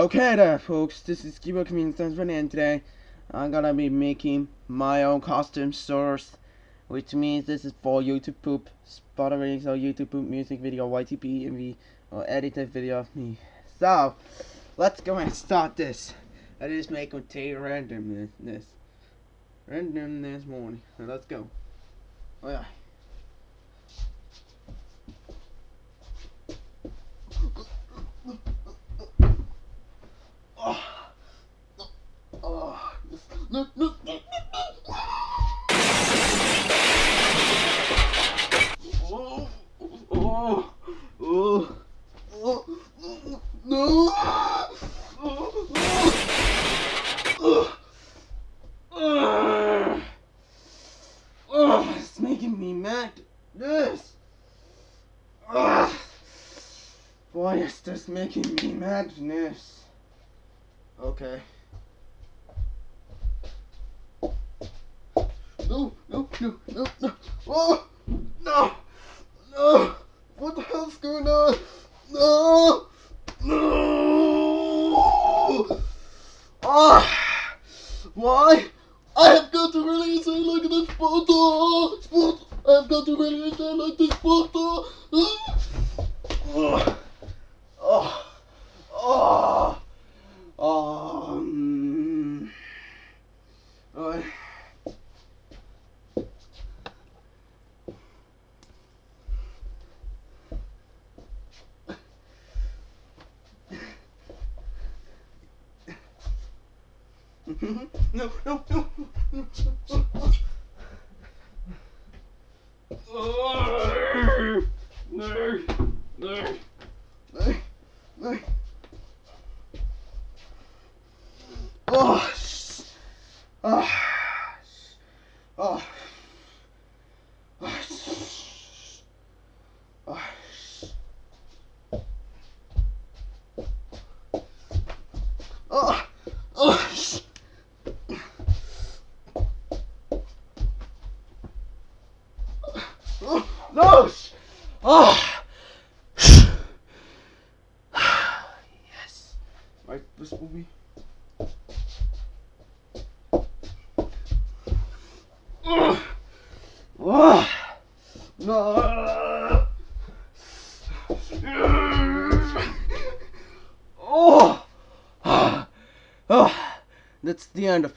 Okay there folks, this is Kibo Community and today I'm gonna be making my own costume source which means this is for YouTube poop, Spotify or YouTube poop music video, YTP, MV, or edited video of me. So, let's go and start this. I just make with randomness. Randomness morning. Let's go. Oh yeah. No, no, no, Oh, oh, oh, oh, no. Oh, oh, it's making me mad. This. Oh, why is this making me madness? Okay. No, no, no. Oh, no, no. What the hell's going on? No, no. Ah, why? I have got to release it like this photo. I've got to release it like this photo. Oh, oh, oh, oh. Um, oh. No, no, no, no. No, no, no, no. Oh, oh, No! Oh! yes. Right, this will be. Oh! No! Oh! Oh! That's the end of